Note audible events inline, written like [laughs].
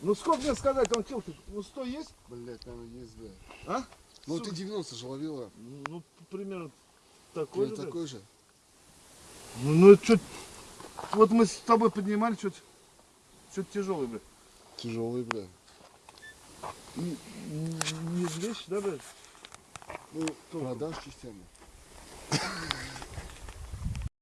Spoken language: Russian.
Ну сколько мне сказать, он кило, ну 100 есть? Блять, наверное, есть, да. А? Ну Сука. ты 90 же ловила. Ну, примерно такой Или же. блядь. такой же. Ну, ну это что вот мы с тобой поднимали, что-то что-то тяжелый, блядь. Тяжелый, бля. Не, не вещь, да, блядь? Ну, продашь частями. [laughs]